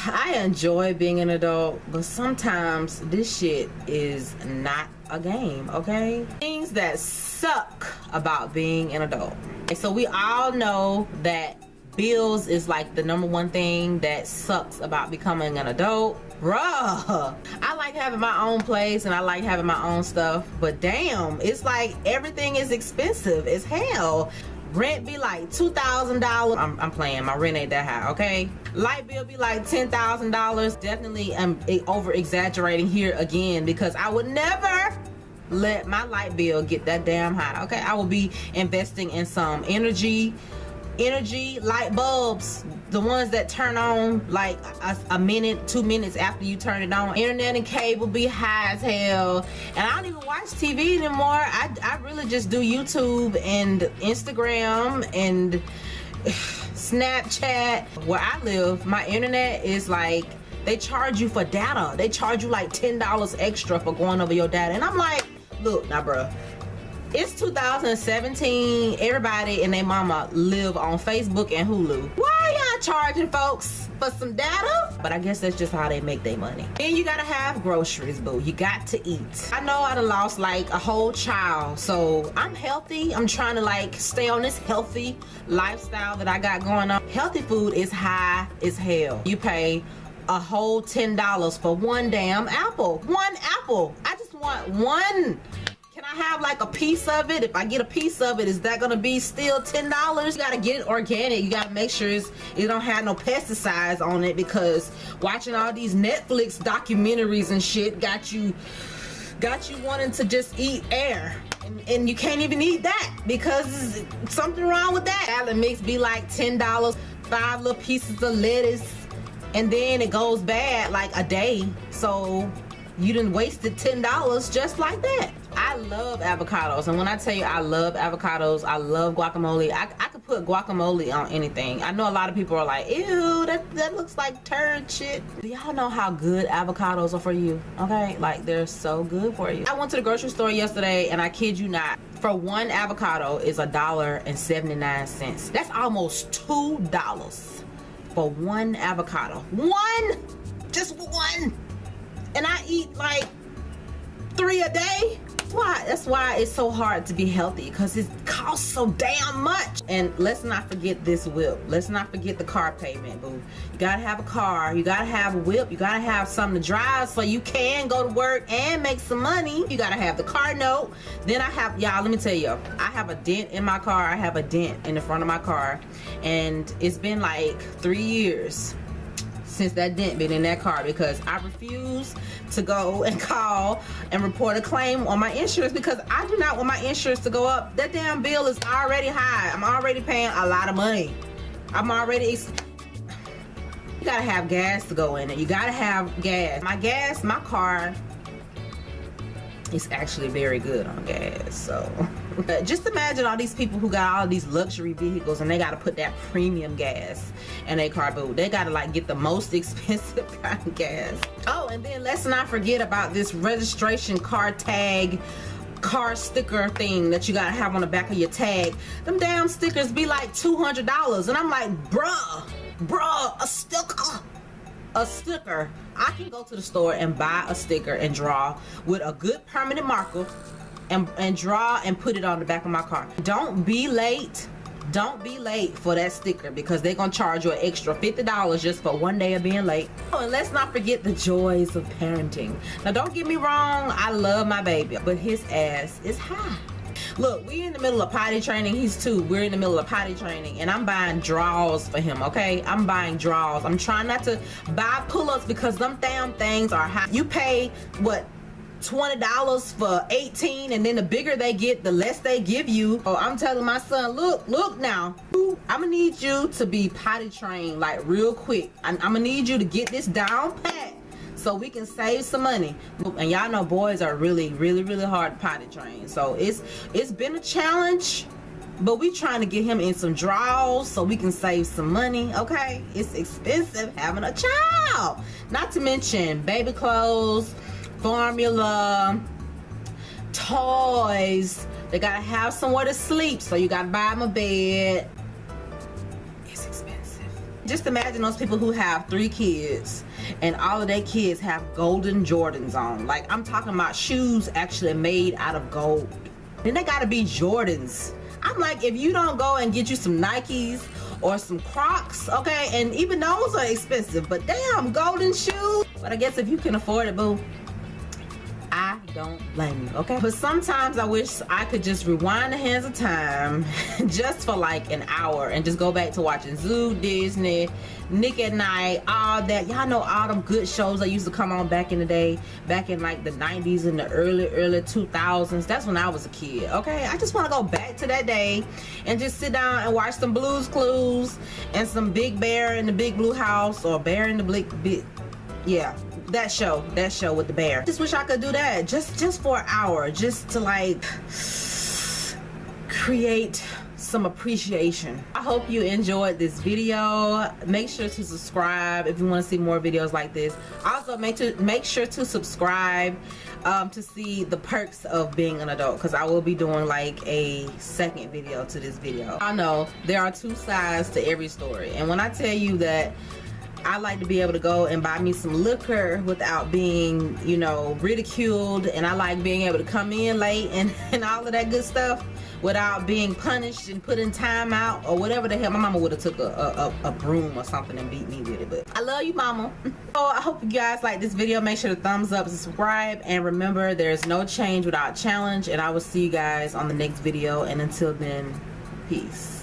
I enjoy being an adult, but sometimes this shit is not a game, okay? Things that suck about being an adult. And so we all know that bills is like the number one thing that sucks about becoming an adult. Bruh, I like having my own place and I like having my own stuff, but damn, it's like everything is expensive as hell rent be like two thousand dollars. I'm, I'm playing. My rent ain't that high okay? Light bill be like ten thousand dollars. Definitely i'm um, over exaggerating here again because i would never let my light bill get that damn high okay? I will be investing in some energy energy light bulbs the ones that turn on like a, a, minute two minutes after you turn it on. Internet and cable be high as hell. And i don't even watch tv anymore. I, I really just do youtube and instagram and snapchat. Where i live my internet is like they charge you for data. They charge you like ten dollars extra for going over your data. And i'm like look now bruh it's 2017 everybody and their mama live on facebook and hulu. Why y'all charging folks for some data? But i guess that's just how they make their money. And you gotta have groceries boo. You got to eat. I know i done lost like a whole child. So i'm healthy. I'm trying to like stay on this healthy lifestyle that i got going on. Healthy food is high as hell. You pay a whole ten dollars for one damn apple. One apple. I just want one I have like a piece of it? If I get a piece of it, is that gonna be still $10? You gotta get it organic. You gotta make sure it's, it don't have no pesticides on it because watching all these Netflix documentaries and shit got you got you wanting to just eat air. And, you can't even eat that because something wrong with that. Salad mix be like $10, five little pieces of lettuce, and then it goes bad like a day. So you didn't wasted $10 just like that. I love avocados. And when I tell you I love avocados I love guacamole. I, I could put guacamole on anything. I know a lot of people are like ew that, that looks like turd shit. Y'all know how good avocados are for you? Okay? Like they're so good for you. I went to the grocery store yesterday and I kid you not for one avocado is a dollar and 79 cents. That's almost two dollars for one avocado. One? Just one. And I eat like three a day why that's why it's so hard to be healthy because it costs so damn much. And let's not forget this whip. Let's not forget the car payment boo. You gotta have a car. You gotta have a whip. You gotta have something to drive so you can go to work and make some money. You gotta have the car note. Then i have y'all let me tell you i have a dent in my car. I have a dent in the front of my car. And it's been like three years since that dent been in that car because I refuse to go and call and report a claim on my insurance because I do not want my insurance to go up. That damn bill is already high. I'm already paying a lot of money. I'm already you gotta have gas to go in it. You gotta have gas. My gas, my car is actually very good on gas. So just imagine all these people who got all these luxury vehicles and they got to put that premium gas in their car boot. They got to like get the most expensive kind of gas. Oh, and then let's not forget about this registration car tag car sticker thing that you gotta have on the back of your tag them damn stickers be like $200 and I'm like bruh bruh a sticker a sticker I can go to the store and buy a sticker and draw with a good permanent marker and, and draw and put it on the back of my car. Don't be late. Don't be late for that sticker because they're to charge you an extra $50 just for one day of being late. Oh, and let's not forget the joys of parenting. Now, don't get me wrong. I love my baby, but his ass is high. Look, we in the middle of potty training. He's two. We're in the middle of potty training. And I'm buying draws for him, okay? I'm buying draws. I'm trying not to buy pull-ups because them damn things are high. You pay, what, $20 for 18 and then the bigger they get the less they give you oh i'm telling my son look look now i'm gonna need you to be potty trained like real quick i'm, I'm gonna need you to get this down pat so we can save some money and y'all know boys are really really really hard potty trained so it's it's been a challenge but we trying to get him in some draws so we can save some money okay it's expensive having a child not to mention baby clothes formula, toys. They gotta have somewhere to sleep, so you gotta buy them a bed. It's expensive. just imagine those people who have three kids and all of their kids have golden Jordans on. Like I'm talking about shoes actually made out of gold. Then they gotta be Jordans. I'm like, if you don't go and get you some Nikes or some Crocs, okay, and even those are expensive, but damn, golden shoes. But I guess if you can afford it, boo, don't blame you, okay? But sometimes I wish I could just rewind the hands of time just for like an hour and just go back to watching Zoog, Disney, Nick at Night, all that. Y'all know all them good shows that used to come on back in the day, back in like the 90s and the early, early 2000s. That's when I was a kid, okay? I just want to go back to that day and just sit down and watch some Blues Clues and some Big Bear in the Big Blue House or Bear in the Big, Big yeah that show that show with the bear. Just wish i could do that just just for an hour just to like create some appreciation. I hope you enjoyed this video. Make sure to subscribe if you want to see more videos like this. Also make to make sure to subscribe um, to see the perks of being an adult because I will be doing like a second video to this video. I know there are two sides to every story and when I tell you that I like to be able to go and buy me some liquor without being, you know, ridiculed. And I like being able to come in late and, and all of that good stuff without being punished and put in time out or whatever the hell. My mama would have took a, a, a, broom or something and beat me with it. But I love you, mama. so I hope you guys like this video. Make sure to thumbs up, subscribe. And remember, there's no change without challenge. And I will see you guys on the next video. And until then, peace.